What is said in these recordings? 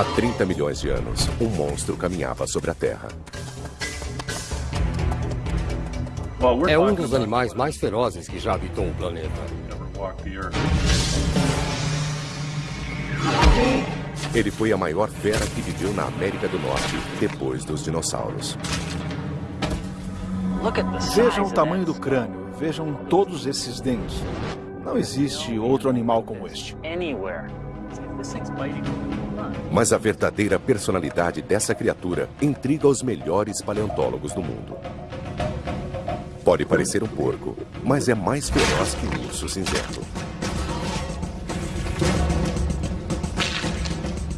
Há 30 milhões de anos, um monstro caminhava sobre a Terra. É um dos animais mais ferozes que já habitou o planeta. Ele foi a maior fera que viveu na América do Norte depois dos dinossauros. Vejam o tamanho do crânio, vejam todos esses dentes. Não existe outro animal como este. Mas a verdadeira personalidade dessa criatura intriga os melhores paleontólogos do mundo. Pode parecer um porco, mas é mais feroz que um urso cinzento.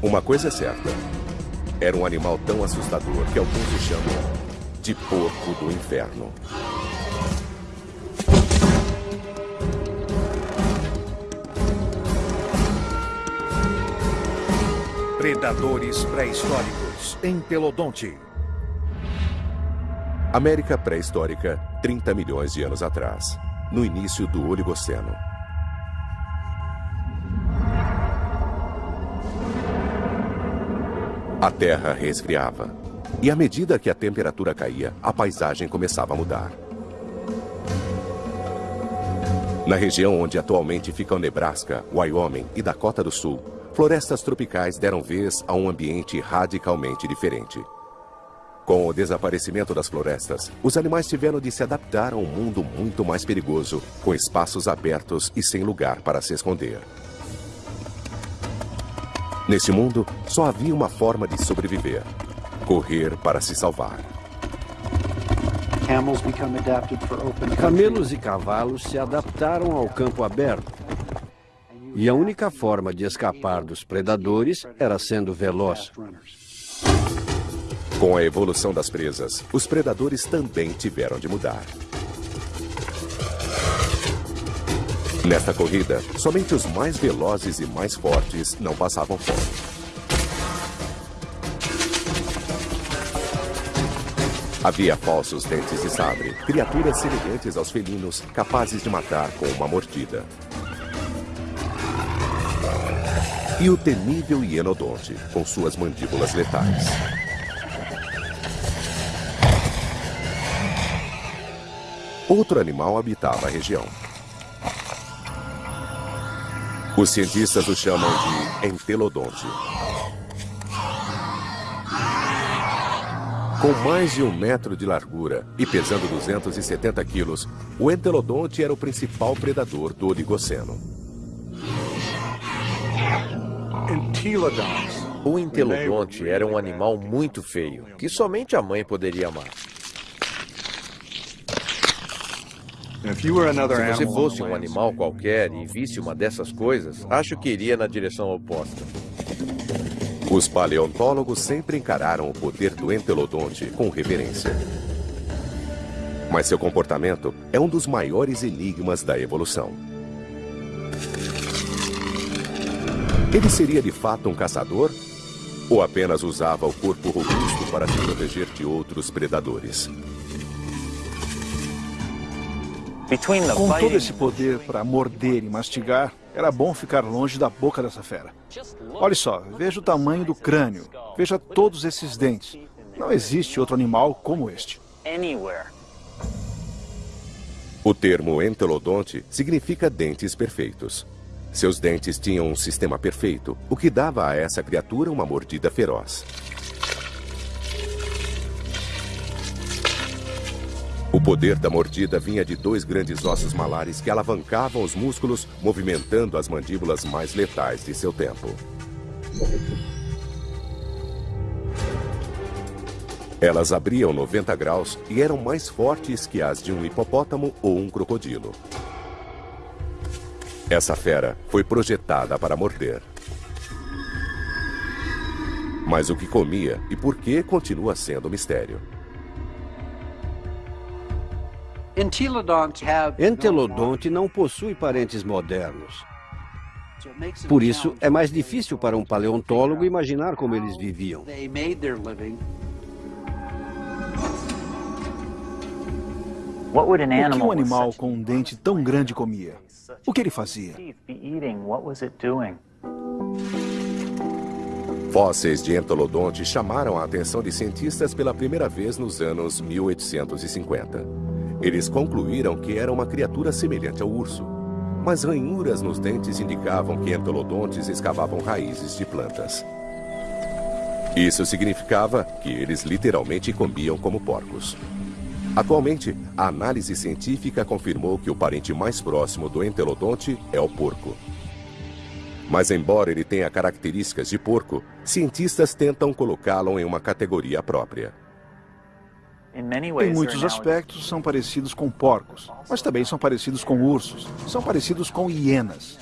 Uma coisa é certa. Era um animal tão assustador que alguns o chamam de porco do inferno. Predadores pré-históricos em Pelodonte. América pré-histórica, 30 milhões de anos atrás, no início do Oligoceno. A Terra resfriava. E à medida que a temperatura caía, a paisagem começava a mudar. Na região onde atualmente ficam Nebraska, Wyoming e Dakota do Sul, florestas tropicais deram vez a um ambiente radicalmente diferente. Com o desaparecimento das florestas, os animais tiveram de se adaptar a um mundo muito mais perigoso, com espaços abertos e sem lugar para se esconder. Nesse mundo, só havia uma forma de sobreviver. Correr para se salvar. Camelos e cavalos se adaptaram ao campo aberto. E a única forma de escapar dos predadores era sendo veloz. Com a evolução das presas, os predadores também tiveram de mudar. Nesta corrida, somente os mais velozes e mais fortes não passavam fome. Havia falsos dentes de sabre, criaturas semelhantes aos felinos, capazes de matar com uma mordida. E o temível hienodonte, com suas mandíbulas letais. Outro animal habitava a região. Os cientistas o chamam de entelodonte. Com mais de um metro de largura e pesando 270 quilos, o entelodonte era o principal predador do Oligoceno. O entelodonte era um animal muito feio, que somente a mãe poderia amar. Se você fosse um animal qualquer e visse uma dessas coisas, acho que iria na direção oposta. Os paleontólogos sempre encararam o poder do entelodonte com reverência. Mas seu comportamento é um dos maiores enigmas da evolução. Ele seria de fato um caçador? Ou apenas usava o corpo robusto para se proteger de outros predadores? Com todo esse poder para morder e mastigar, era bom ficar longe da boca dessa fera. Olhe só, veja o tamanho do crânio, veja todos esses dentes. Não existe outro animal como este. O termo entelodonte significa dentes perfeitos. Seus dentes tinham um sistema perfeito, o que dava a essa criatura uma mordida feroz. O poder da mordida vinha de dois grandes ossos malares que alavancavam os músculos, movimentando as mandíbulas mais letais de seu tempo. Elas abriam 90 graus e eram mais fortes que as de um hipopótamo ou um crocodilo. Essa fera foi projetada para morder. Mas o que comia e por que continua sendo mistério. Entelodonte não possui parentes modernos. Por isso, é mais difícil para um paleontólogo imaginar como eles viviam. O que um animal com um dente tão grande comia? O que ele fazia? Fósseis de entolodonte chamaram a atenção de cientistas pela primeira vez nos anos 1850. Eles concluíram que era uma criatura semelhante ao urso, mas ranhuras nos dentes indicavam que entolodontes escavavam raízes de plantas. Isso significava que eles literalmente comiam como porcos. Atualmente, a análise científica confirmou que o parente mais próximo do entelodonte é o porco. Mas embora ele tenha características de porco, cientistas tentam colocá-lo em uma categoria própria. Em muitos aspectos, são parecidos com porcos, mas também são parecidos com ursos, são parecidos com hienas.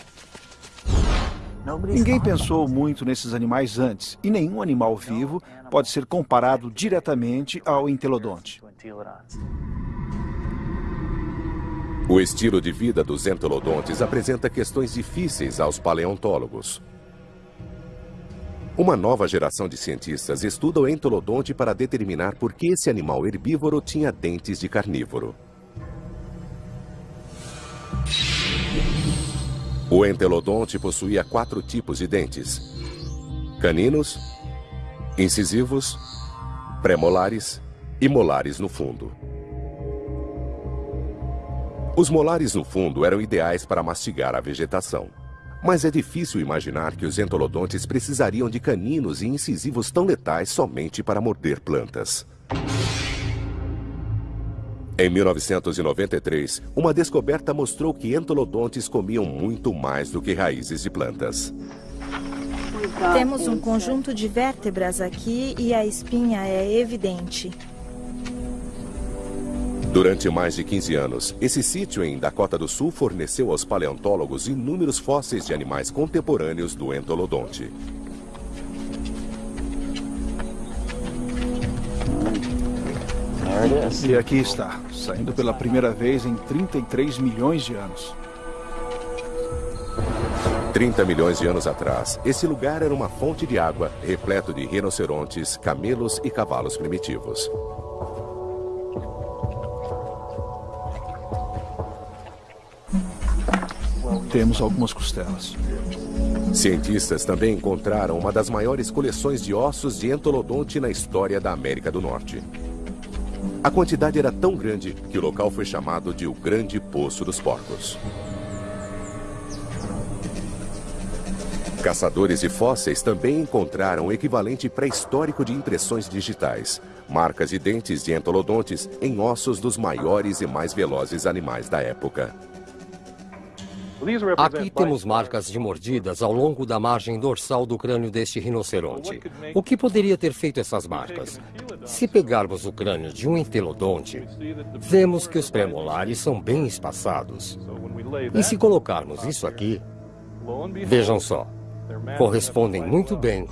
Ninguém pensou muito nesses animais antes, e nenhum animal vivo pode ser comparado diretamente ao entelodonte. O estilo de vida dos entelodontes apresenta questões difíceis aos paleontólogos. Uma nova geração de cientistas estuda o entolodonte para determinar por que esse animal herbívoro tinha dentes de carnívoro. O entelodonte possuía quatro tipos de dentes. Caninos, incisivos, premolares e molares no fundo. Os molares no fundo eram ideais para mastigar a vegetação. Mas é difícil imaginar que os entolodontes precisariam de caninos e incisivos tão letais somente para morder plantas. Em 1993, uma descoberta mostrou que entolodontes comiam muito mais do que raízes de plantas. Temos um conjunto de vértebras aqui e a espinha é evidente. Durante mais de 15 anos, esse sítio em Dakota do Sul forneceu aos paleontólogos inúmeros fósseis de animais contemporâneos do entolodonte. E aqui está, saindo pela primeira vez em 33 milhões de anos. 30 milhões de anos atrás, esse lugar era uma fonte de água, repleto de rinocerontes, camelos e cavalos primitivos. Temos algumas costelas. Cientistas também encontraram uma das maiores coleções de ossos de entolodonte na história da América do Norte. A quantidade era tão grande que o local foi chamado de o Grande Poço dos Porcos. Caçadores de fósseis também encontraram o equivalente pré-histórico de impressões digitais, marcas de dentes de entolodontes em ossos dos maiores e mais velozes animais da época. Aqui temos marcas de mordidas ao longo da margem dorsal do crânio deste rinoceronte. O que poderia ter feito essas marcas? Se pegarmos o crânio de um entelodonte, vemos que os premolares são bem espaçados. E se colocarmos isso aqui, vejam só, correspondem muito bem.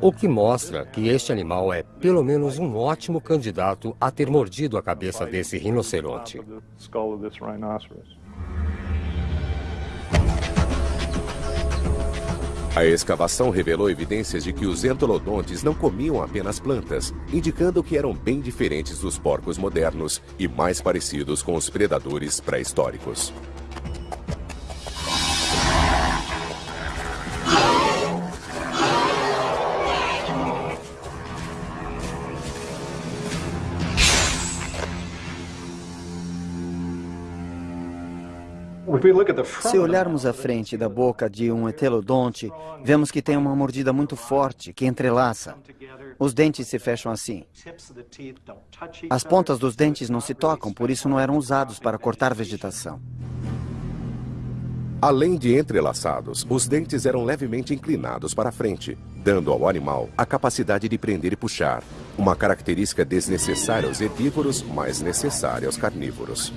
O que mostra que este animal é pelo menos um ótimo candidato a ter mordido a cabeça desse rinoceronte. A escavação revelou evidências de que os entolodontes não comiam apenas plantas, indicando que eram bem diferentes dos porcos modernos e mais parecidos com os predadores pré-históricos. Se olharmos a frente da boca de um etelodonte, vemos que tem uma mordida muito forte, que entrelaça. Os dentes se fecham assim. As pontas dos dentes não se tocam, por isso não eram usados para cortar vegetação. Além de entrelaçados, os dentes eram levemente inclinados para frente, dando ao animal a capacidade de prender e puxar, uma característica desnecessária aos herbívoros, mas necessária aos carnívoros.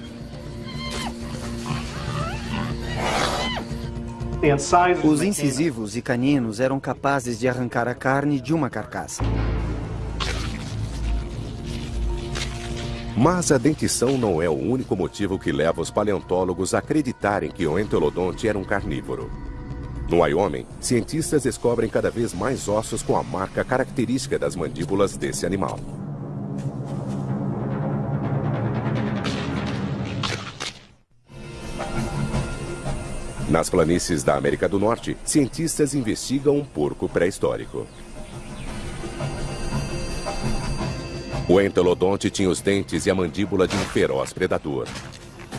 Os incisivos e caninos eram capazes de arrancar a carne de uma carcaça. Mas a dentição não é o único motivo que leva os paleontólogos a acreditarem que o entelodonte era um carnívoro. No Wyoming, cientistas descobrem cada vez mais ossos com a marca característica das mandíbulas desse animal. Nas planícies da América do Norte, cientistas investigam um porco pré-histórico. O entelodonte tinha os dentes e a mandíbula de um feroz predador.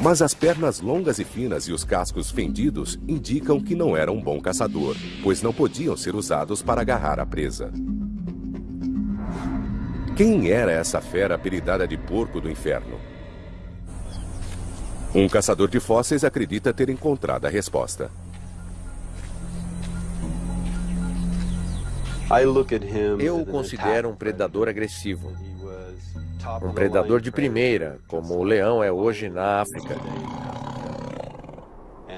Mas as pernas longas e finas e os cascos fendidos indicam que não era um bom caçador, pois não podiam ser usados para agarrar a presa. Quem era essa fera apelidada de porco do inferno? Um caçador de fósseis acredita ter encontrado a resposta. Eu o considero um predador agressivo. Um predador de primeira, como o leão é hoje na África.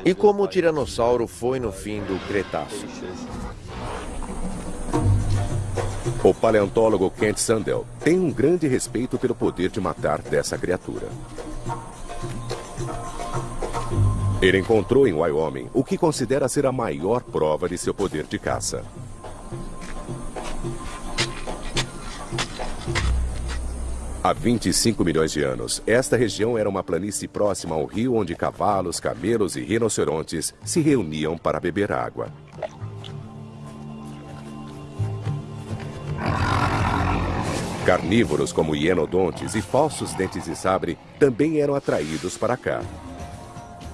E como o tiranossauro foi no fim do Cretáceo. O paleontólogo Kent Sandel tem um grande respeito pelo poder de matar dessa criatura. Ele encontrou em Wyoming o que considera ser a maior prova de seu poder de caça. Há 25 milhões de anos, esta região era uma planície próxima ao rio onde cavalos, camelos e rinocerontes se reuniam para beber água. Carnívoros como hienodontes e falsos dentes de sabre também eram atraídos para cá.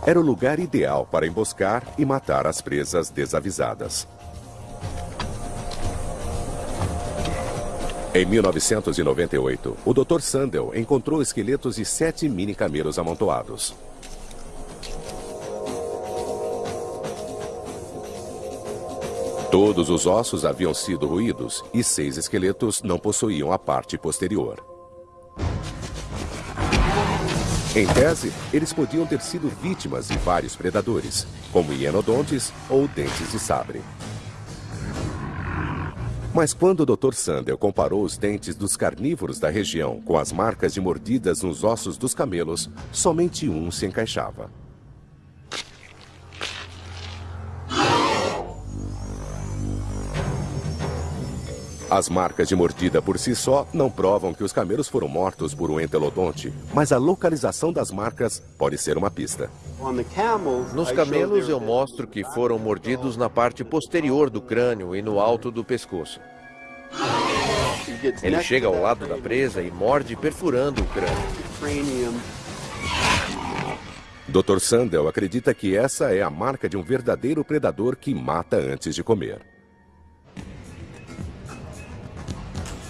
Era o lugar ideal para emboscar e matar as presas desavisadas. Em 1998, o Dr. Sandel encontrou esqueletos de sete mini-camelos amontoados. Todos os ossos haviam sido ruídos e seis esqueletos não possuíam a parte posterior. Em tese, eles podiam ter sido vítimas de vários predadores, como hienodontes ou dentes de sabre. Mas quando o Dr. Sandel comparou os dentes dos carnívoros da região com as marcas de mordidas nos ossos dos camelos, somente um se encaixava. As marcas de mordida por si só não provam que os camelos foram mortos por um entelodonte, mas a localização das marcas pode ser uma pista. Nos camelos eu mostro que foram mordidos na parte posterior do crânio e no alto do pescoço. Ele chega ao lado da presa e morde perfurando o crânio. Dr. Sandel acredita que essa é a marca de um verdadeiro predador que mata antes de comer.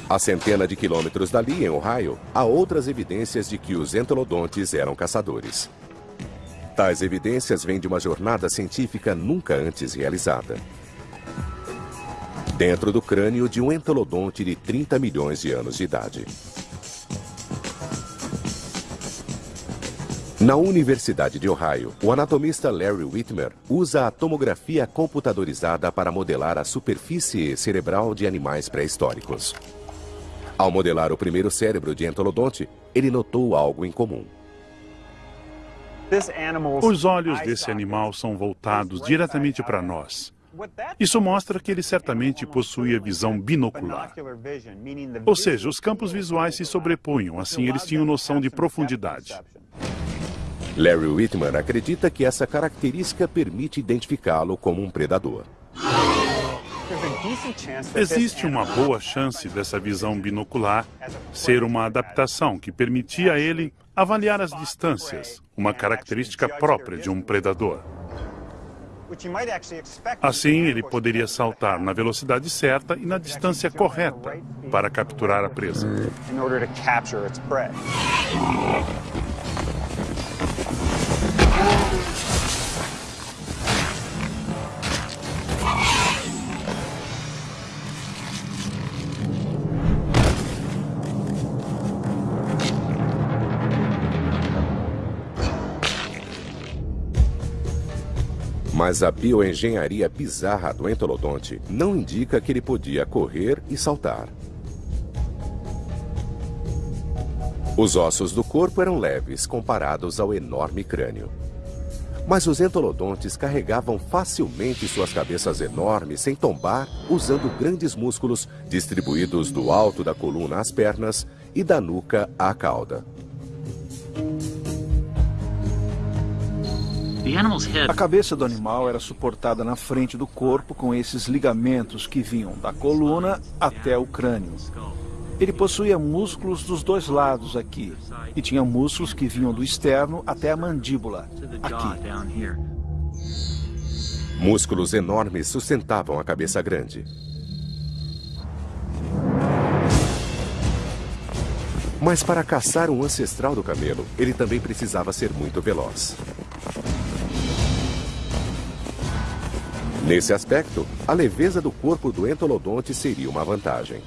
A centena de quilômetros dali, em Ohio, há outras evidências de que os entelodontes eram caçadores. Tais evidências vêm de uma jornada científica nunca antes realizada. Dentro do crânio de um entelodonte de 30 milhões de anos de idade. Na Universidade de Ohio, o anatomista Larry Whitmer usa a tomografia computadorizada para modelar a superfície cerebral de animais pré-históricos. Ao modelar o primeiro cérebro de Entolodonte, ele notou algo em comum. Os olhos desse animal são voltados diretamente para nós. Isso mostra que ele certamente possuía visão binocular. Ou seja, os campos visuais se sobrepunham, assim eles tinham noção de profundidade. Larry Whitman acredita que essa característica permite identificá-lo como um predador. Existe uma boa chance dessa visão binocular ser uma adaptação que permitia a ele avaliar as distâncias, uma característica própria de um predador. Assim, ele poderia saltar na velocidade certa e na distância correta para capturar a presa. Mas a bioengenharia bizarra do entolodonte não indica que ele podia correr e saltar. Os ossos do corpo eram leves comparados ao enorme crânio. Mas os entolodontes carregavam facilmente suas cabeças enormes sem tombar, usando grandes músculos distribuídos do alto da coluna às pernas e da nuca à cauda. A cabeça do animal era suportada na frente do corpo com esses ligamentos que vinham da coluna até o crânio. Ele possuía músculos dos dois lados aqui e tinha músculos que vinham do externo até a mandíbula, aqui. Músculos enormes sustentavam a cabeça grande. Mas para caçar um ancestral do camelo, ele também precisava ser muito veloz. Nesse aspecto, a leveza do corpo do entolodonte seria uma vantagem.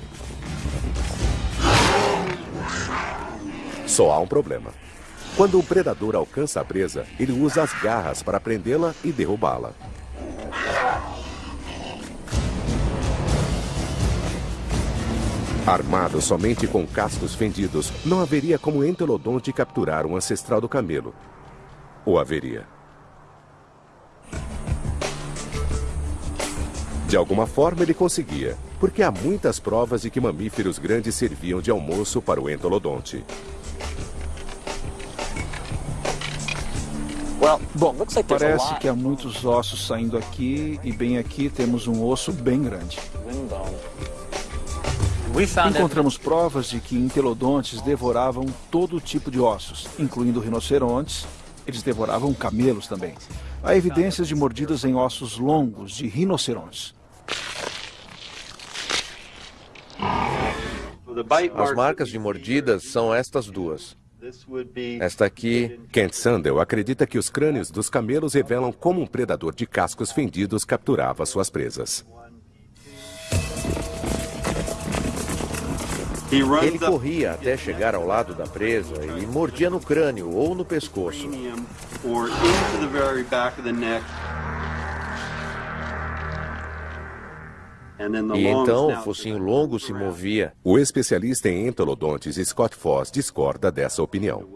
Só há um problema. Quando o predador alcança a presa, ele usa as garras para prendê-la e derrubá-la. Armado somente com cascos fendidos, não haveria como Entelodonte capturar um ancestral do camelo. Ou haveria? De alguma forma ele conseguia, porque há muitas provas de que mamíferos grandes serviam de almoço para o entolodonte. Bom, parece que há muitos ossos saindo aqui e bem aqui temos um osso bem grande. Encontramos provas de que entelodontes devoravam todo tipo de ossos, incluindo rinocerontes. Eles devoravam camelos também. Há evidências de mordidas em ossos longos de rinocerontes. As marcas de mordidas são estas duas. Esta aqui... Kent Sandel acredita que os crânios dos camelos revelam como um predador de cascos fendidos capturava suas presas. Ele corria até chegar ao lado da presa e mordia no crânio ou no pescoço. E então o focinho longo se movia. O especialista em entolodontes Scott Foss discorda dessa opinião.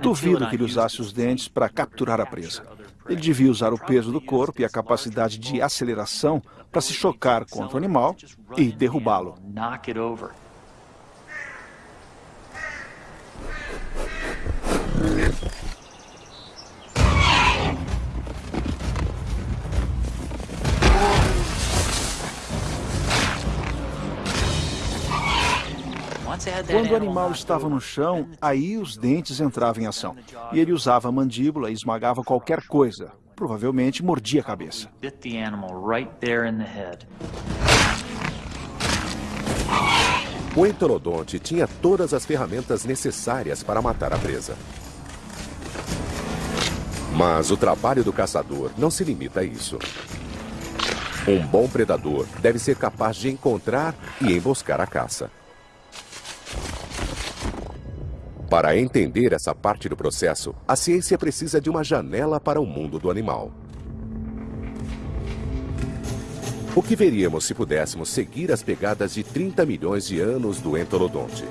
Duvido que ele usasse os dentes para capturar a presa. Ele devia usar o peso do corpo e a capacidade de aceleração para se chocar contra o animal e derrubá-lo. Quando o animal estava no chão, aí os dentes entravam em ação. E ele usava a mandíbula e esmagava qualquer coisa. Provavelmente mordia a cabeça. O entelodonte tinha todas as ferramentas necessárias para matar a presa. Mas o trabalho do caçador não se limita a isso. Um bom predador deve ser capaz de encontrar e emboscar a caça. Para entender essa parte do processo, a ciência precisa de uma janela para o mundo do animal. O que veríamos se pudéssemos seguir as pegadas de 30 milhões de anos do entolodonte?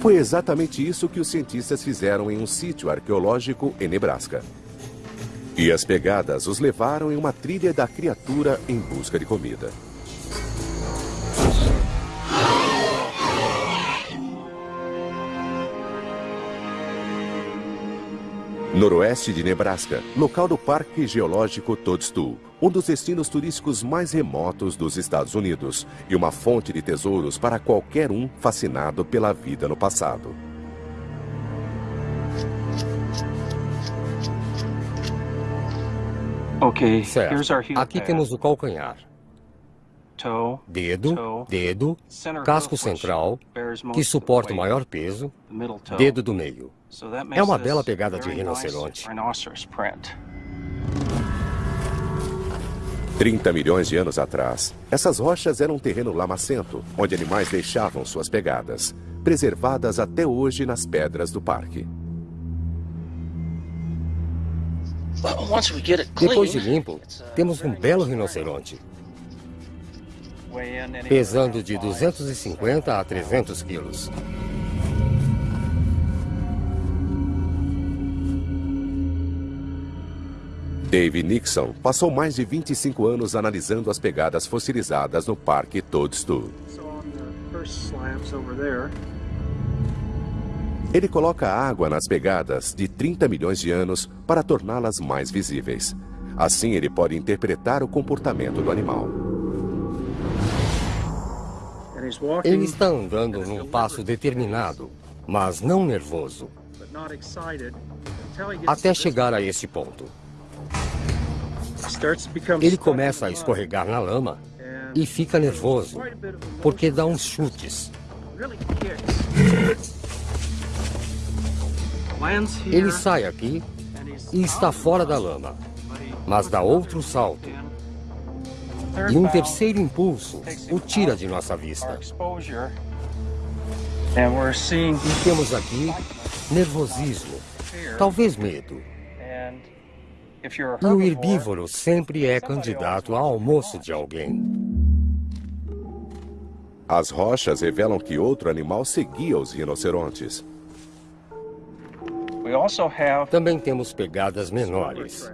Foi exatamente isso que os cientistas fizeram em um sítio arqueológico em Nebraska. E as pegadas os levaram em uma trilha da criatura em busca de comida. Noroeste de Nebraska, local do Parque Geológico Toadstool, um dos destinos turísticos mais remotos dos Estados Unidos e uma fonte de tesouros para qualquer um fascinado pela vida no passado. Ok, certo. Aqui temos o calcanhar. Dedo, dedo, casco central, que suporta o maior peso, dedo do meio. É uma bela pegada de rinoceronte. 30 milhões de anos atrás, essas rochas eram um terreno lamacento, onde animais deixavam suas pegadas, preservadas até hoje nas pedras do parque. Depois de limpo, temos um belo rinoceronte. Pesando de 250 a 300 quilos. Dave Nixon passou mais de 25 anos analisando as pegadas fossilizadas no Parque Toadstool. Ele coloca água nas pegadas de 30 milhões de anos para torná-las mais visíveis. Assim, ele pode interpretar o comportamento do animal. Ele está andando num passo determinado, mas não nervoso, até chegar a esse ponto. Ele começa a escorregar na lama e fica nervoso, porque dá uns chutes. Ele sai aqui e está fora da lama, mas dá outro salto. E um terceiro impulso o tira de nossa vista. E temos aqui nervosismo, talvez medo. E o herbívoro sempre é candidato ao almoço de alguém. As rochas revelam que outro animal seguia os rinocerontes. Também temos pegadas menores.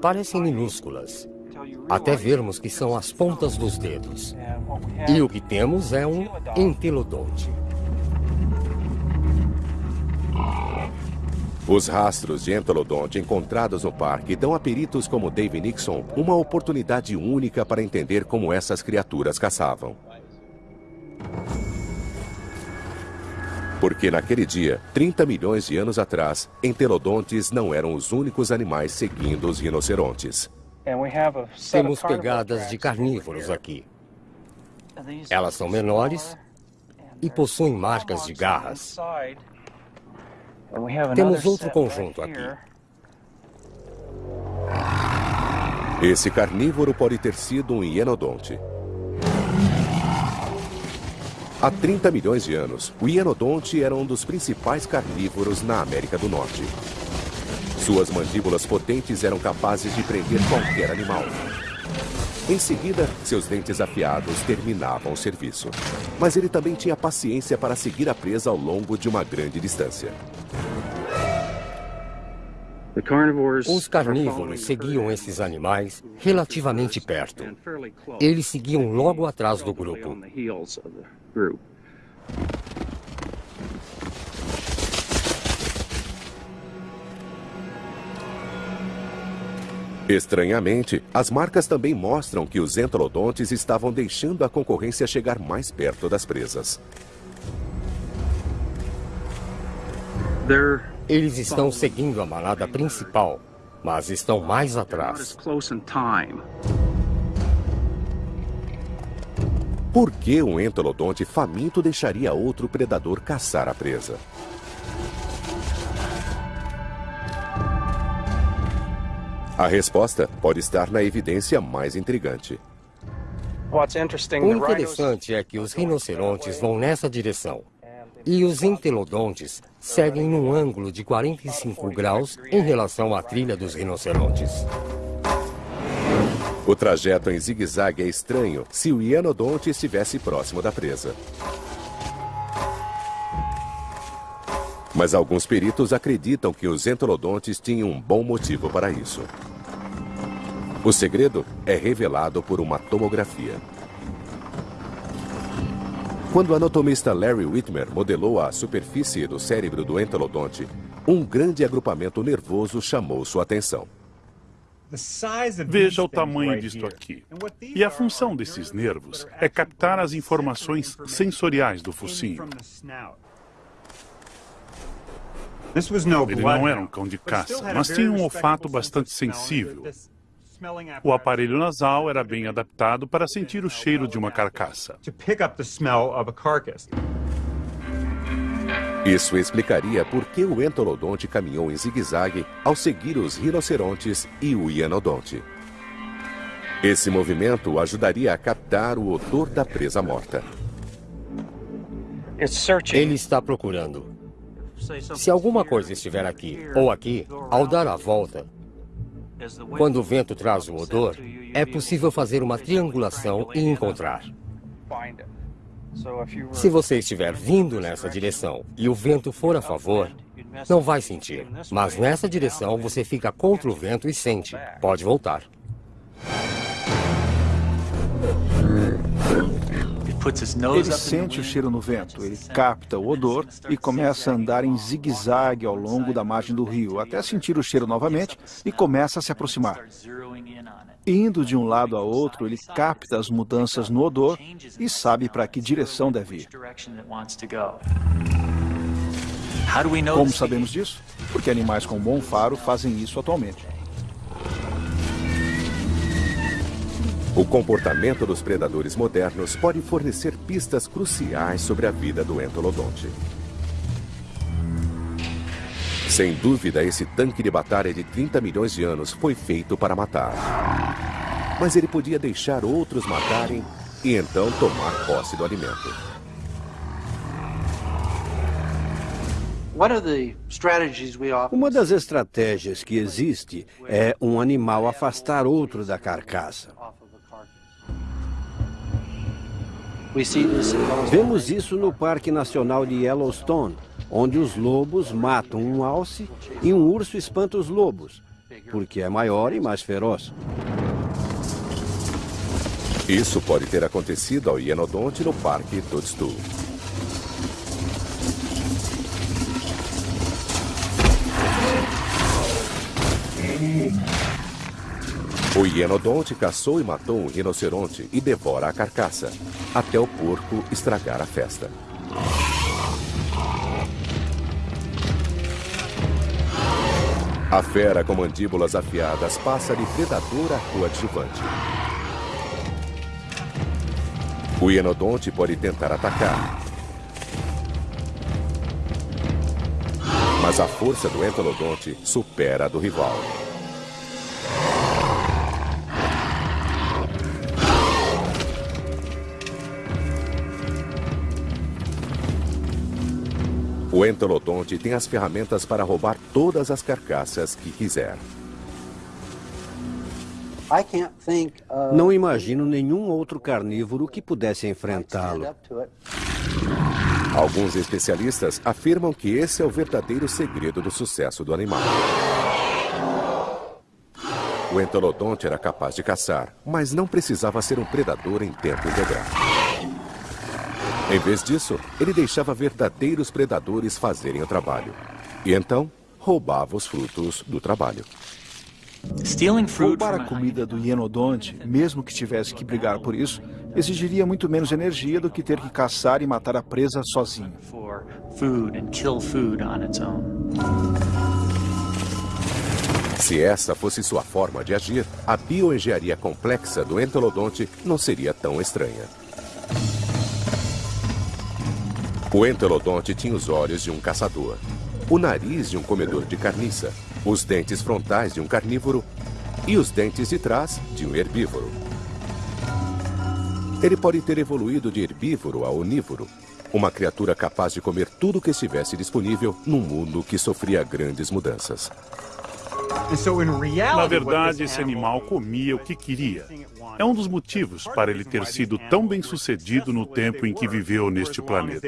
Parecem minúsculas, até vermos que são as pontas dos dedos. E o que temos é um entelodonte. Os rastros de entelodonte encontrados no parque dão a peritos como Dave Nixon uma oportunidade única para entender como essas criaturas caçavam. Porque naquele dia, 30 milhões de anos atrás, entelodontes não eram os únicos animais seguindo os rinocerontes. Temos pegadas de carnívoros aqui. Elas são menores e possuem marcas de garras. Temos outro conjunto aqui. Esse carnívoro pode ter sido um hienodonte. Há 30 milhões de anos, o hienodonte era um dos principais carnívoros na América do Norte. Suas mandíbulas potentes eram capazes de prender qualquer animal. Em seguida, seus dentes afiados terminavam o serviço. Mas ele também tinha paciência para seguir a presa ao longo de uma grande distância. Os carnívoros seguiam esses animais relativamente perto. Eles seguiam logo atrás do grupo. Estranhamente, as marcas também mostram que os entelodontes estavam deixando a concorrência chegar mais perto das presas. Eles estão seguindo a manada principal, mas estão mais atrás. Por que um entelodonte faminto deixaria outro predador caçar a presa? A resposta pode estar na evidência mais intrigante. O interessante é que os rinocerontes vão nessa direção e os entelodontes seguem num ângulo de 45 graus em relação à trilha dos rinocerontes. O trajeto em zigue-zague é estranho se o hienodonte estivesse próximo da presa. Mas alguns peritos acreditam que os entelodontes tinham um bom motivo para isso. O segredo é revelado por uma tomografia. Quando o anatomista Larry Whitmer modelou a superfície do cérebro do entelodonte, um grande agrupamento nervoso chamou sua atenção. Veja o tamanho disto aqui. E a função desses nervos é captar as informações sensoriais do focinho. Ele não era um cão de caça, mas tinha um olfato bastante sensível. O aparelho nasal era bem adaptado para sentir o cheiro de uma carcaça. Isso explicaria por que o entolodonte caminhou em zigue-zague ao seguir os rinocerontes e o hienodonte. Esse movimento ajudaria a captar o odor da presa morta. Ele está procurando. Se alguma coisa estiver aqui ou aqui, ao dar a volta, quando o vento traz o odor, é possível fazer uma triangulação e encontrar. Se você estiver vindo nessa direção e o vento for a favor, não vai sentir. Mas nessa direção você fica contra o vento e sente. Pode voltar. Ele sente o cheiro no vento, ele capta o odor e começa a andar em zigue-zague ao longo da margem do rio, até sentir o cheiro novamente e começa a se aproximar. Indo de um lado a outro, ele capta as mudanças no odor e sabe para que direção deve ir. Como sabemos disso? Porque animais com bom faro fazem isso atualmente. O comportamento dos predadores modernos pode fornecer pistas cruciais sobre a vida do entolodonte. Sem dúvida, esse tanque de batalha de 30 milhões de anos foi feito para matar. Mas ele podia deixar outros matarem e então tomar posse do alimento. Uma das estratégias que existe é um animal afastar outro da carcaça. Vemos isso no Parque Nacional de Yellowstone, onde os lobos matam um alce e um urso espanta os lobos, porque é maior e mais feroz. Isso pode ter acontecido ao hienodonte no Parque Toadstool. O hienodonte caçou e matou um rinoceronte e devora a carcaça, até o porco estragar a festa. A fera com mandíbulas afiadas passa de predador a coadjuvante. O hienodonte pode tentar atacar. Mas a força do entolodonte supera a do rival. O entolodonte tem as ferramentas para roubar todas as carcaças que quiser. Não imagino nenhum outro carnívoro que pudesse enfrentá-lo. Alguns especialistas afirmam que esse é o verdadeiro segredo do sucesso do animal. O entolodonte era capaz de caçar, mas não precisava ser um predador em tempo integral. Em vez disso, ele deixava verdadeiros predadores fazerem o trabalho. E então, roubava os frutos do trabalho. Roubar a comida do hienodonte, mesmo que tivesse que brigar por isso, exigiria muito menos energia do que ter que caçar e matar a presa sozinho. Se essa fosse sua forma de agir, a bioengenharia complexa do entolodonte não seria tão estranha. O entelodonte tinha os olhos de um caçador, o nariz de um comedor de carniça, os dentes frontais de um carnívoro e os dentes de trás de um herbívoro. Ele pode ter evoluído de herbívoro a onívoro, uma criatura capaz de comer tudo que estivesse disponível num mundo que sofria grandes mudanças. Na verdade, esse animal comia o que queria. É um dos motivos para ele ter sido tão bem sucedido no tempo em que viveu neste planeta.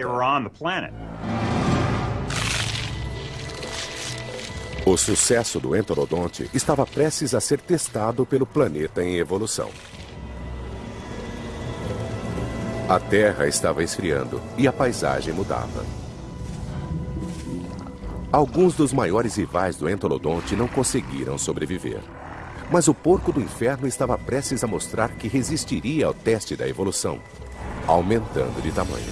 O sucesso do enterodonte estava prestes a ser testado pelo planeta em evolução. A Terra estava esfriando e a paisagem mudava. Alguns dos maiores rivais do entolodonte não conseguiram sobreviver. Mas o porco do inferno estava prestes a mostrar que resistiria ao teste da evolução, aumentando de tamanho.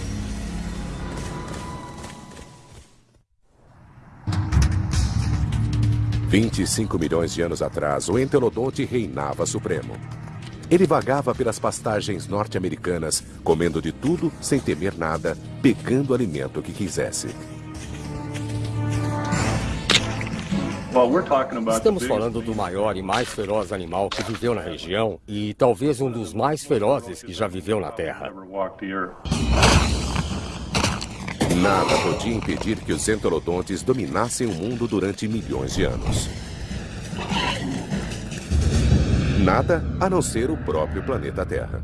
Vinte e cinco milhões de anos atrás, o entelodonte reinava supremo. Ele vagava pelas pastagens norte-americanas, comendo de tudo sem temer nada, pegando o alimento que quisesse. Estamos falando do maior e mais feroz animal que viveu na região e talvez um dos mais ferozes que já viveu na Terra. Nada podia impedir que os entelodontes dominassem o mundo durante milhões de anos. Nada a não ser o próprio planeta Terra.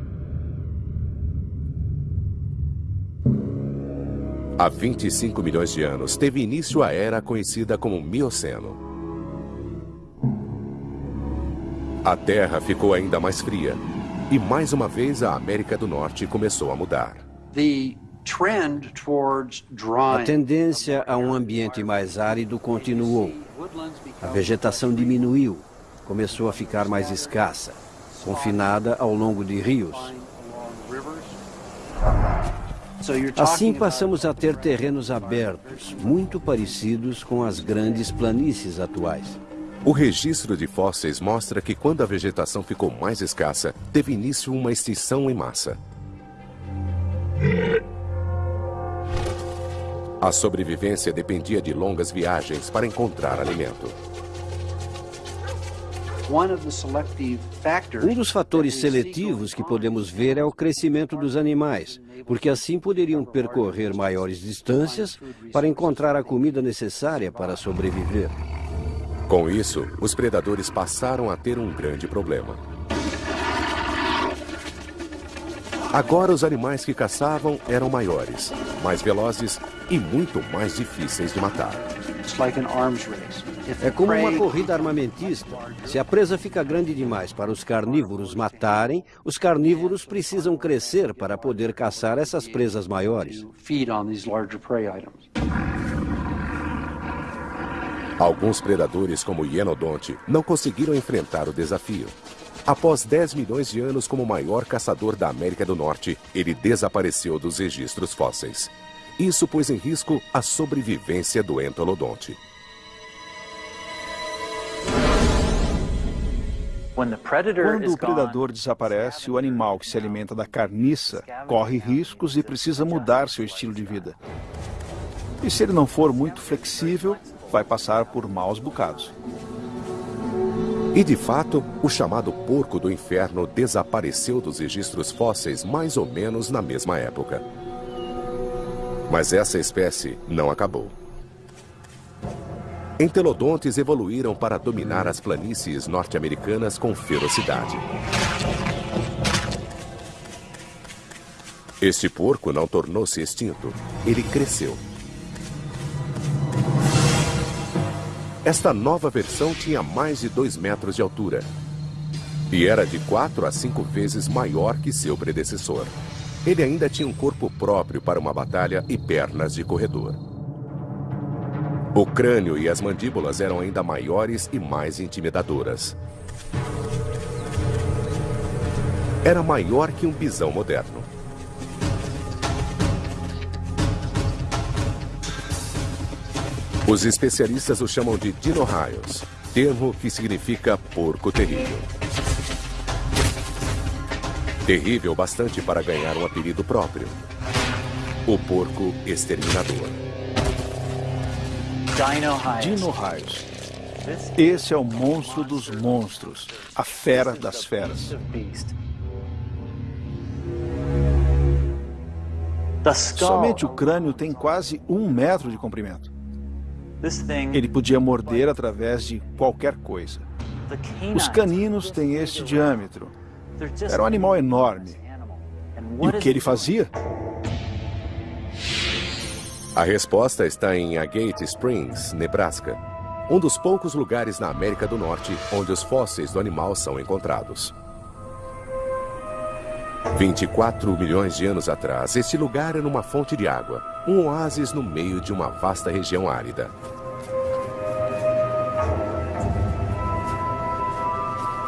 Há 25 milhões de anos, teve início a era conhecida como Mioceno. A Terra ficou ainda mais fria. E mais uma vez a América do Norte começou a mudar. A tendência a um ambiente mais árido continuou. A vegetação diminuiu, começou a ficar mais escassa, confinada ao longo de rios. Assim passamos a ter terrenos abertos, muito parecidos com as grandes planícies atuais. O registro de fósseis mostra que quando a vegetação ficou mais escassa, teve início uma extinção em massa. A sobrevivência dependia de longas viagens para encontrar alimento. Um dos fatores seletivos que podemos ver é o crescimento dos animais, porque assim poderiam percorrer maiores distâncias para encontrar a comida necessária para sobreviver. Com isso, os predadores passaram a ter um grande problema. Agora os animais que caçavam eram maiores, mais velozes e muito mais difíceis de matar. É como uma corrida armamentista. Se a presa fica grande demais para os carnívoros matarem, os carnívoros precisam crescer para poder caçar essas presas maiores. Alguns predadores, como o hienodonte, não conseguiram enfrentar o desafio. Após 10 milhões de anos como o maior caçador da América do Norte, ele desapareceu dos registros fósseis. Isso pôs em risco a sobrevivência do entolodonte. Quando o predador desaparece, o animal que se alimenta da carniça corre riscos e precisa mudar seu estilo de vida. E se ele não for muito flexível, vai passar por maus bocados. E de fato, o chamado porco do inferno desapareceu dos registros fósseis mais ou menos na mesma época. Mas essa espécie não acabou. Entelodontes evoluíram para dominar as planícies norte-americanas com ferocidade. Este porco não tornou-se extinto, ele cresceu. Esta nova versão tinha mais de 2 metros de altura e era de 4 a 5 vezes maior que seu predecessor. Ele ainda tinha um corpo próprio para uma batalha e pernas de corredor. O crânio e as mandíbulas eram ainda maiores e mais intimidadoras. Era maior que um bisão moderno. Os especialistas o chamam de dinorraios, termo que significa porco terrível. Terrível bastante para ganhar um apelido próprio. O porco exterminador. Dinorraios. Esse é o monstro dos monstros, a fera das feras. Somente o crânio tem quase um metro de comprimento. Ele podia morder através de qualquer coisa. Os caninos têm este diâmetro. Era um animal enorme. E o que ele fazia? A resposta está em Agate Springs, Nebraska, um dos poucos lugares na América do Norte onde os fósseis do animal são encontrados. 24 milhões de anos atrás, este lugar era uma fonte de água, um oásis no meio de uma vasta região árida.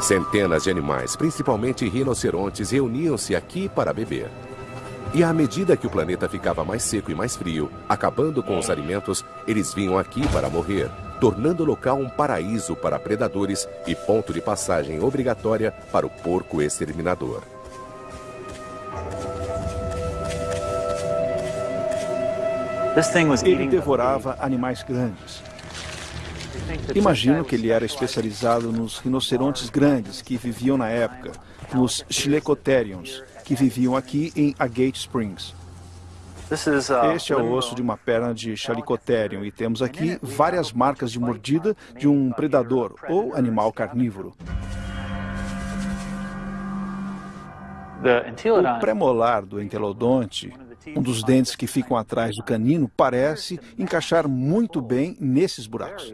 Centenas de animais, principalmente rinocerontes, reuniam-se aqui para beber. E à medida que o planeta ficava mais seco e mais frio, acabando com os alimentos, eles vinham aqui para morrer, tornando o local um paraíso para predadores e ponto de passagem obrigatória para o porco exterminador. Ele devorava animais grandes. Imagino que ele era especializado nos rinocerontes grandes que viviam na época, nos Chilecotheriums, que viviam aqui em Agate Springs. Este é o osso de uma perna de Chalicotherium e temos aqui várias marcas de mordida de um predador ou animal carnívoro. O premolar do entelodonte um dos dentes que ficam atrás do canino parece encaixar muito bem nesses buracos.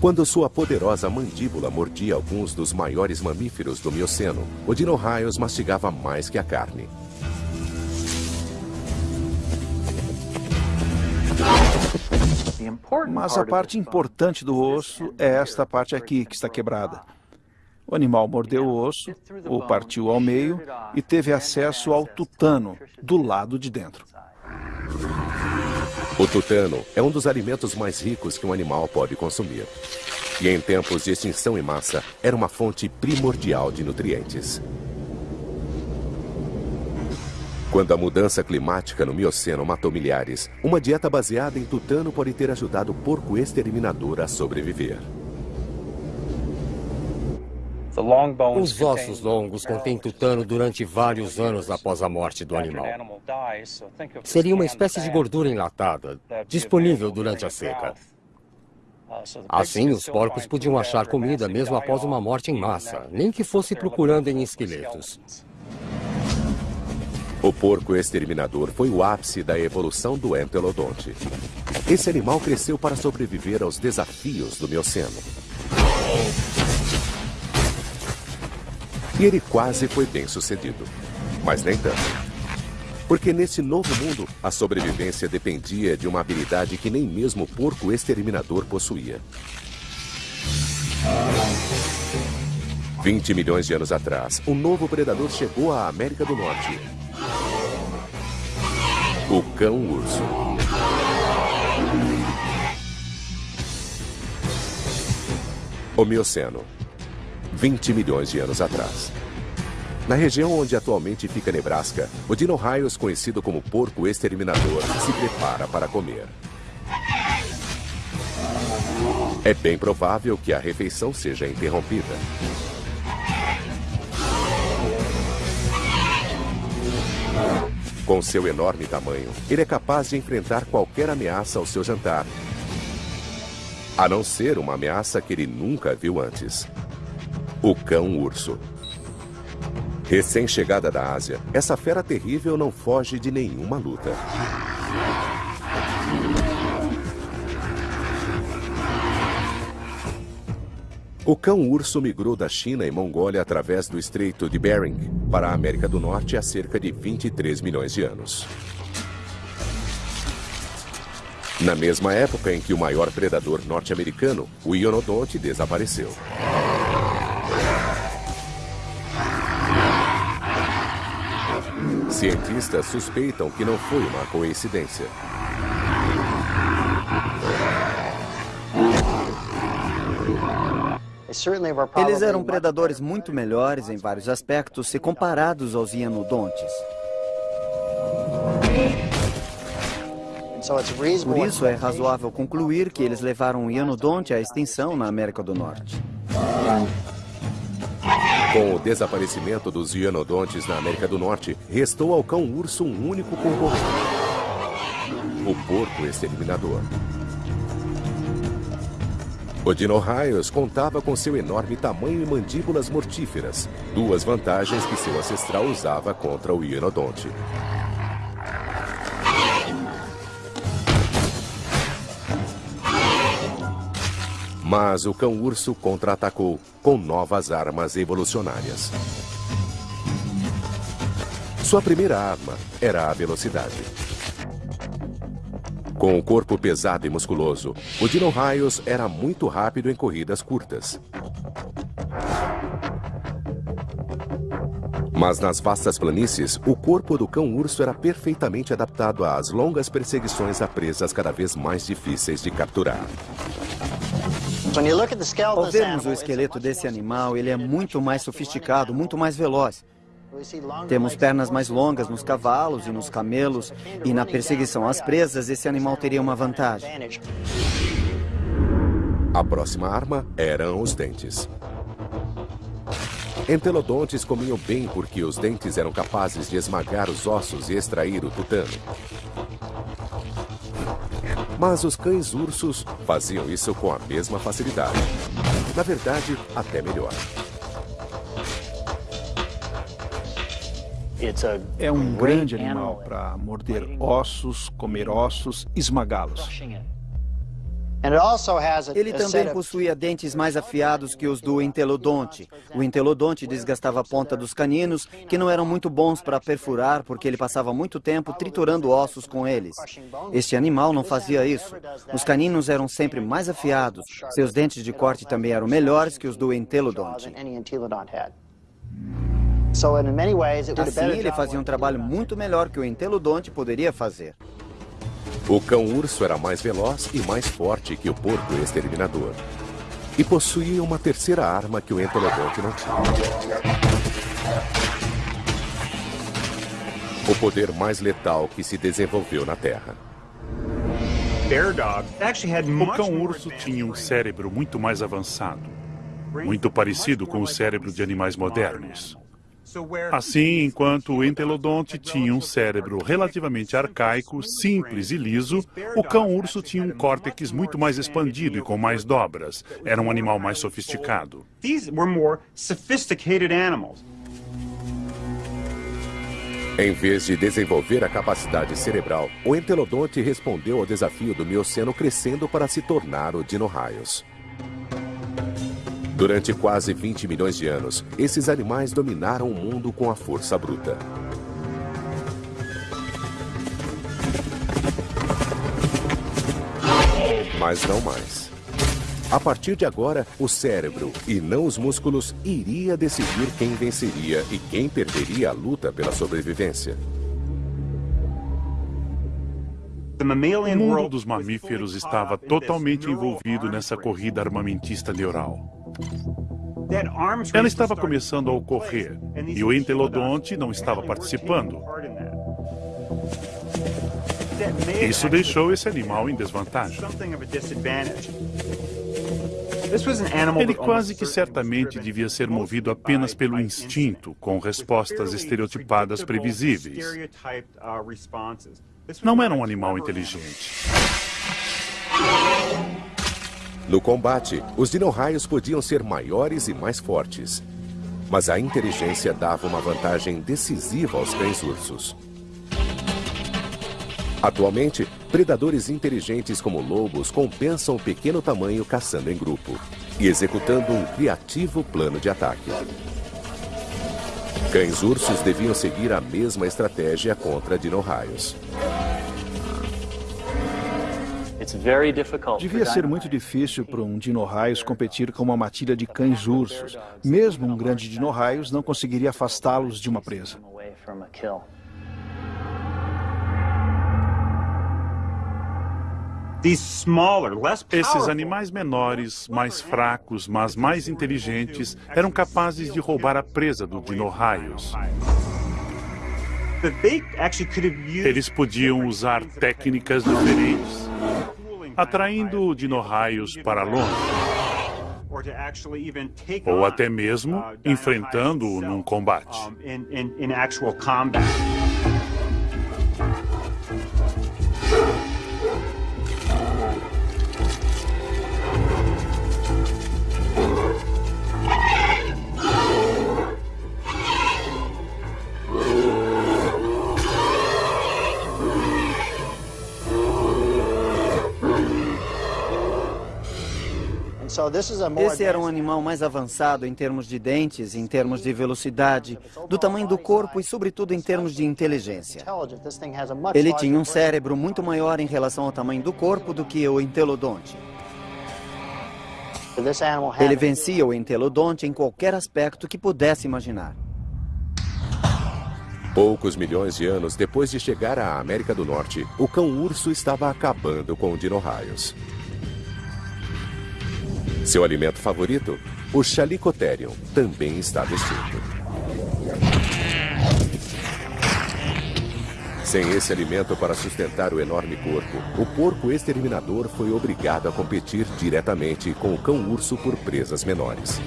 Quando sua poderosa mandíbula mordia alguns dos maiores mamíferos do Mioceno, o Dino-Raios mastigava mais que a carne. Mas a parte importante do osso é esta parte aqui, que está quebrada. O animal mordeu o osso, o partiu ao meio e teve acesso ao tutano, do lado de dentro. O tutano é um dos alimentos mais ricos que um animal pode consumir. E em tempos de extinção em massa, era uma fonte primordial de nutrientes. Quando a mudança climática no Mioceno matou milhares, uma dieta baseada em tutano pode ter ajudado o porco exterminador a sobreviver. Os ossos longos contêm tutano durante vários anos após a morte do animal. Seria uma espécie de gordura enlatada, disponível durante a seca. Assim, os porcos podiam achar comida mesmo após uma morte em massa, nem que fosse procurando em esqueletos. O porco exterminador foi o ápice da evolução do entelodonte. Esse animal cresceu para sobreviver aos desafios do Mioceno. E ele quase foi bem sucedido. Mas nem tanto. Porque nesse novo mundo, a sobrevivência dependia de uma habilidade que nem mesmo o porco exterminador possuía. 20 milhões de anos atrás, um novo predador chegou à América do Norte. O cão-urso. O Mioceno. 20 milhões de anos atrás. Na região onde atualmente fica Nebraska, o Dino-Raios, conhecido como porco exterminador, se prepara para comer. É bem provável que a refeição seja interrompida. Com seu enorme tamanho, ele é capaz de enfrentar qualquer ameaça ao seu jantar. A não ser uma ameaça que ele nunca viu antes. O cão-urso. Recém-chegada da Ásia, essa fera terrível não foge de nenhuma luta. O cão-urso migrou da China e Mongólia através do Estreito de Bering para a América do Norte há cerca de 23 milhões de anos. Na mesma época em que o maior predador norte-americano, o ionodonte, desapareceu. Cientistas suspeitam que não foi uma coincidência. Eles eram predadores muito melhores em vários aspectos se comparados aos hienodontes. Por isso é razoável concluir que eles levaram o hienodonte à extinção na América do Norte. Com o desaparecimento dos hienodontes na América do Norte, restou ao cão-urso um único concorrente. O porco exterminador. O Dino-Raios contava com seu enorme tamanho e mandíbulas mortíferas, duas vantagens que seu ancestral usava contra o hienodonte. Mas o cão-urso contra-atacou com novas armas evolucionárias. Sua primeira arma era a velocidade. Com o corpo pesado e musculoso, o Dino-Raios era muito rápido em corridas curtas. Mas nas vastas planícies, o corpo do cão-urso era perfeitamente adaptado às longas perseguições a presas cada vez mais difíceis de capturar. Ao vermos o esqueleto desse animal, ele é muito mais sofisticado, muito mais veloz. Temos pernas mais longas nos cavalos e nos camelos, e na perseguição às presas, esse animal teria uma vantagem. A próxima arma eram os dentes. Entelodontes comiam bem porque os dentes eram capazes de esmagar os ossos e extrair o tutano. Mas os cães-ursos faziam isso com a mesma facilidade. Na verdade, até melhor. É um grande animal para morder ossos, comer ossos, esmagá-los. Ele também possuía dentes mais afiados que os do entelodonte. O entelodonte desgastava a ponta dos caninos, que não eram muito bons para perfurar, porque ele passava muito tempo triturando ossos com eles. Este animal não fazia isso. Os caninos eram sempre mais afiados. Seus dentes de corte também eram melhores que os do entelodonte. Assim, ele fazia um trabalho muito melhor que o entelodonte poderia fazer. O cão-urso era mais veloz e mais forte que o porco exterminador. E possuía uma terceira arma que o entelodonte não tinha. O poder mais letal que se desenvolveu na Terra. O cão-urso tinha um cérebro muito mais avançado, muito parecido com o cérebro de animais modernos. Assim, enquanto o entelodonte tinha um cérebro relativamente arcaico, simples e liso, o cão-urso tinha um córtex muito mais expandido e com mais dobras. Era um animal mais sofisticado. Em vez de desenvolver a capacidade cerebral, o entelodonte respondeu ao desafio do Mioceno crescendo para se tornar o Dino-Raios. Durante quase 20 milhões de anos, esses animais dominaram o mundo com a força bruta. Mas não mais. A partir de agora, o cérebro, e não os músculos, iria decidir quem venceria e quem perderia a luta pela sobrevivência. O mundo dos mamíferos estava totalmente envolvido nessa corrida armamentista neural. Ela estava começando a ocorrer e o entelodonte não estava participando. Isso deixou esse animal em desvantagem. Ele quase que certamente devia ser movido apenas pelo instinto, com respostas estereotipadas previsíveis. Não era um animal inteligente. No combate, os dino-raios podiam ser maiores e mais fortes. Mas a inteligência dava uma vantagem decisiva aos cães-ursos. Atualmente, predadores inteligentes como lobos compensam o pequeno tamanho caçando em grupo e executando um criativo plano de ataque. Cães-ursos deviam seguir a mesma estratégia contra dino-raios. Devia ser muito difícil para um dino-raios competir com uma matilha de cães-ursos. Mesmo um grande dino-raios não conseguiria afastá-los de uma presa. Esses animais menores, mais fracos, mas mais inteligentes, eram capazes de roubar a presa do dino-raios. Eles podiam usar técnicas diferentes, atraindo dinorraios para longe. Ou até mesmo enfrentando-o num combate. Esse era um animal mais avançado em termos de dentes, em termos de velocidade, do tamanho do corpo e, sobretudo, em termos de inteligência. Ele tinha um cérebro muito maior em relação ao tamanho do corpo do que o entelodonte. Ele vencia o entelodonte em qualquer aspecto que pudesse imaginar. Poucos milhões de anos depois de chegar à América do Norte, o cão-urso estava acabando com o dino-raios. Seu alimento favorito? O Chalicotherium também estava extinto. Sem esse alimento para sustentar o enorme corpo, o porco exterminador foi obrigado a competir diretamente com o cão-urso por presas menores.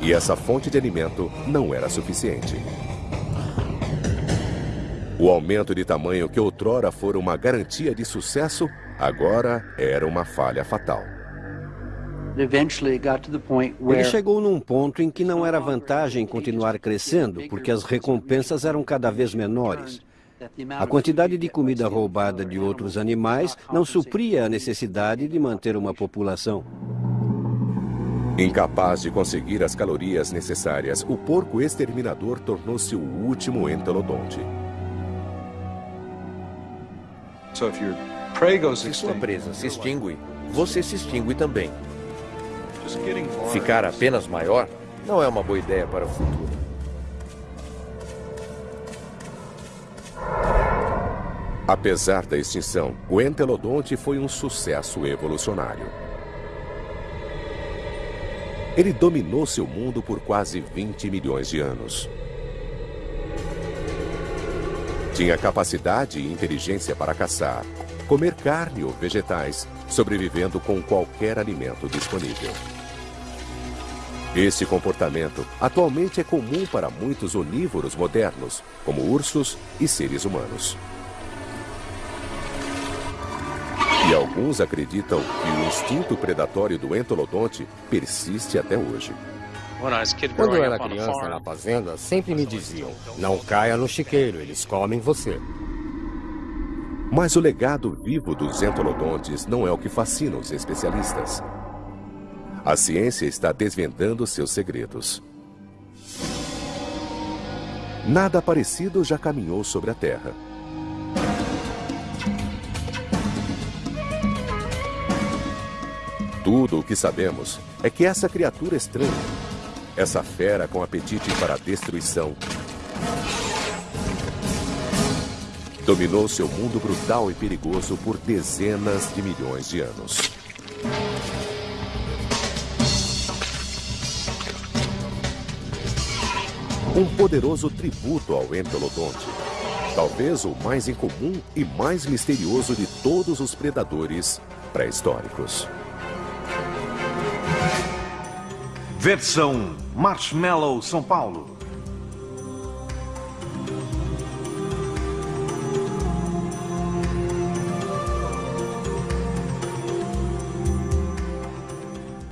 E essa fonte de alimento não era suficiente. O aumento de tamanho que outrora fora uma garantia de sucesso, agora era uma falha fatal. Ele chegou num ponto em que não era vantagem continuar crescendo, porque as recompensas eram cada vez menores. A quantidade de comida roubada de outros animais não supria a necessidade de manter uma população. Incapaz de conseguir as calorias necessárias, o porco exterminador tornou-se o último entelodonte. Se sua presa se extingue, você se extingue também. Ficar apenas maior não é uma boa ideia para o futuro. Apesar da extinção, o entelodonte foi um sucesso evolucionário. Ele dominou seu mundo por quase 20 milhões de anos. Tinha capacidade e inteligência para caçar, comer carne ou vegetais, sobrevivendo com qualquer alimento disponível. Esse comportamento atualmente é comum para muitos onívoros modernos, como ursos e seres humanos. E alguns acreditam que o instinto predatório do entolodonte persiste até hoje. Quando eu era criança na fazenda, sempre me diziam: não caia no chiqueiro, eles comem você. Mas o legado vivo dos entolodontes não é o que fascina os especialistas. A ciência está desvendando seus segredos. Nada parecido já caminhou sobre a Terra. Tudo o que sabemos é que essa criatura estranha, essa fera com apetite para a destruição, dominou seu mundo brutal e perigoso por dezenas de milhões de anos. Um poderoso tributo ao Entolodonte. Talvez o mais incomum e mais misterioso de todos os predadores pré-históricos. Versão Marshmallow São Paulo.